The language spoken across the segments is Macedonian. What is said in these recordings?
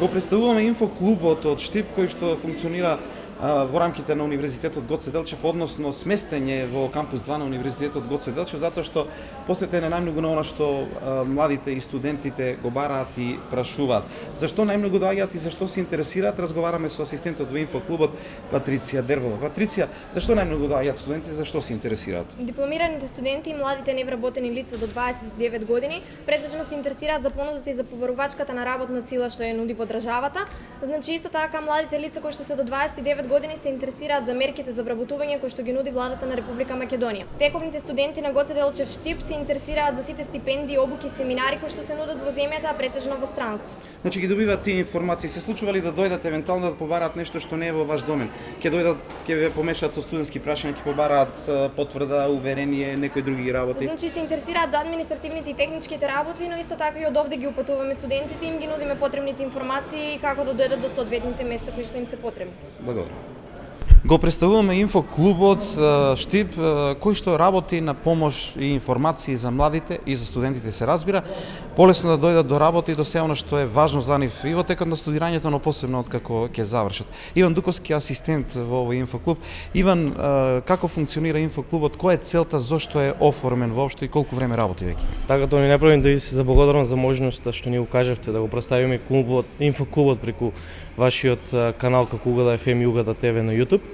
го представуваме инфоклубот од Штип кој што функционира во рамките на Универзитетот Гоце Делчев, односно сместење во кампус 2 на Универзитетот Гоце Делчев, затоа што посветен е најмногу на она што младите и студентите го бараат и прашуваат. Зашто најмногу доаѓаат и зашто се интересираат, разговараме со асистентот во инфоклубот Патриција Дервова. Патриција, зашто најмногу доаѓаат студенти, зашто се интересираат? Дипломираните студенти и младите невработени лица до 29 години претежно се интересираат за понудата и за побарувачката на работна сила што ја нуди во државата. Значи исто така младите лица кои што се до 29 години години се интересираат за мерките за вработување кои што ги нуди владата на Република Македонија. Тековните студенти на Гоце Делчев Штип се интересираат за сите стипендии, обуки, семинари кои што се нудат во земјата, а претежно во странство. Значи ги добиваат тие информации. Се случува ли да дојдат евентуално да побараат нешто што не е во ваш домен? Ќе дојдат, ќе ве помешаат со студентски прашања, ќе побараат потврда, уверение, некои други работи. Значи се интересираат за административните и техничките работи, но исто така и од овде ги упатуваме студентите, им ги нудиме потребните информации како да дојдат до соодветните места кои што им се потребни. Благодарам. Го представуваме инфоклубот Штип, кој што работи на помош и информации за младите и за студентите се разбира, полесно да дојдат до работа и до се она што е важно за нив и во текот на студирањето, но посебно од како ќе завршат. Иван Дуковски асистент во овој инфоклуб. Иван, како функционира инфоклубот, која е целта, зошто е оформен воопшто и колку време работи веќе? Така тоа ми направим да ви се заблагодарам за можноста што ни укажавте да го представиме клубот, инфоклубот преку вашиот канал како Угада FM и Угада ТВ на YouTube.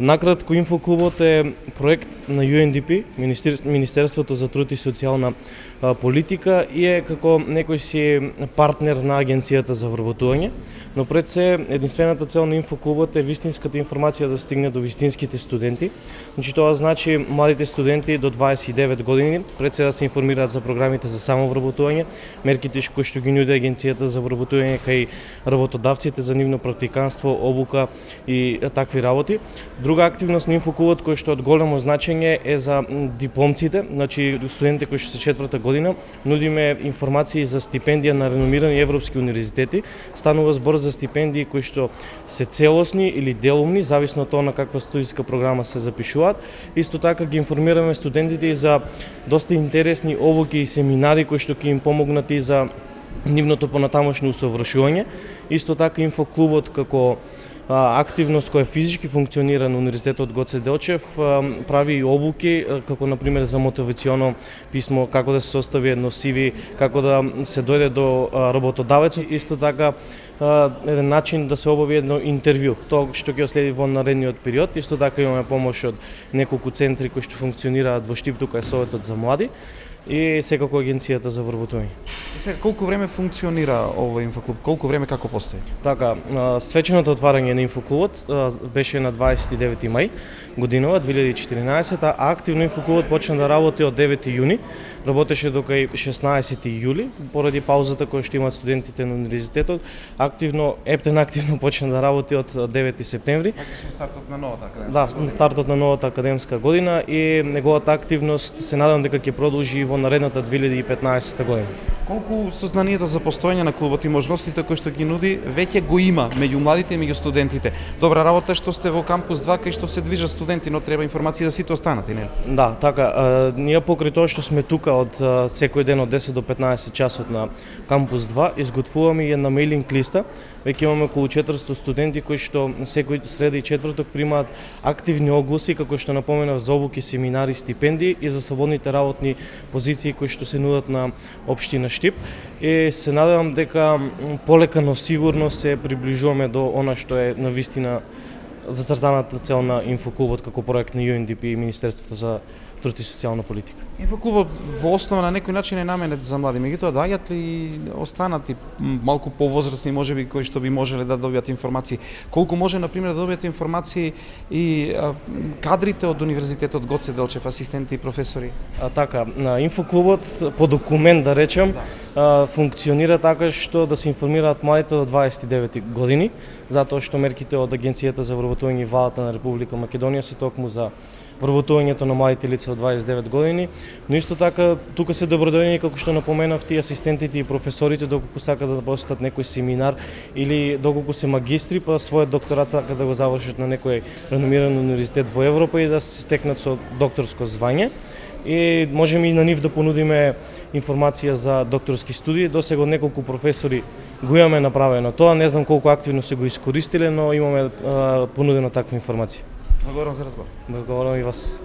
Накратко, Инфоклубот е проект на UNDP, Министерството за труд и социјална политика и е како некој си партнер на Агенцијата за вработување, но пред се единствената цел на Инфоклубот е вистинската информација да стигне до вистинските студенти. Значи тоа значи младите студенти до 29 години пред се да се информираат за програмите за самовработување, мерките кои што ги нуди Агенцијата за вработување кај работодавците за нивно практиканство, обука и такви работи. Друга активност на Инфоклубот кој што од големо значење е за дипломците, значи студентите кои што се четврта година, нудиме информации за стипендија на реномирани европски универзитети. Станува збор за стипендии кои што се целосни или делумни, зависно од тоа на каква студиска програма се запишуваат. Исто така ги информираме студентите и за доста интересни обуки и семинари кои што ќе им помогнат и за нивното понатамошно усовршување. Исто така инфоклубот како активност која физички функционира на Универзитетот Гоце Делчев, прави и обуки, како например за мотивационо писмо, како да се состави едно CV, како да се дојде до работодавецот, исто така еден начин да се обави едно интервју, тоа што ќе следи во наредниот период. Исто така имаме помош од неколку центри кои што функционираат во Штип, тука е Советот за млади и секако агенцијата за вработување. Сега колку време функционира овој инфоклуб? Колку време како постои? Така, свеченото отварање на инфоклубот беше на 29 мај годинова 2014, а активно инфоклубот почна да работи од 9 јуни, работеше до кај 16 јули, поради паузата која што имаат студентите на универзитетот, активно Ептен активно почна да работи од 9 септември. Практично стартот на новата академска. Да, стартот на новата академска година и неговата активност се надевам дека ќе продолжи и во во наредната 2015 година. Колку сознанието за постоење на клубот и можностите кои што ги нуди веќе го има меѓу младите и меѓу студентите. Добра работа што сте во кампус 2 кај што се движат студенти, но треба информации за да сите останати, нели? Да, така. А, ние покрај тоа што сме тука од секој ден од 10 до 15 часот на кампус 2, изготвуваме и една мейлинг листа Веќе имаме околу 400 студенти кои што секој среда и четврток примаат активни огласи, како што напоменав за обуки, семинари, стипендии и за слободните работни позиции кои што се нудат на општина Штип. И се надевам дека полека но сигурно се приближуваме до она што е на вистина зацртаната цел на Инфоклубот како проект на UNDP и Министерството за труд и социјална политика. Инфоклубот во основа на некој начин е наменет за млади, меѓутоа доаѓаат ли останати малку повозрастни можеби кои што би можеле да добијат информации. Колку може на пример да добијат информации и а, кадрите од универзитетот Гоце Делчев, асистенти и професори? А, така, на инфоклубот по документ да речем да. Функционира така што да се информираат младите до 29 години, затоа што мерките од Агенцијата за вработување и валата на Република Македонија се токму за вработувањето на младите лица од 29 години, но исто така тука се добродојни како што напоменав ти асистентите и професорите доколку сакаат да посетат некој семинар или доколку се магистри па својот докторат сакаат да го завршат на некој реномиран универзитет во Европа и да се стекнат со докторско звање и можеме и на нив да понудиме информација за докторски студии. До сега неколку професори го имаме направено тоа, не знам колку активно се го искористиле, но имаме а, понудено таква информација. Благодарам за разговор. Благодарам и вас.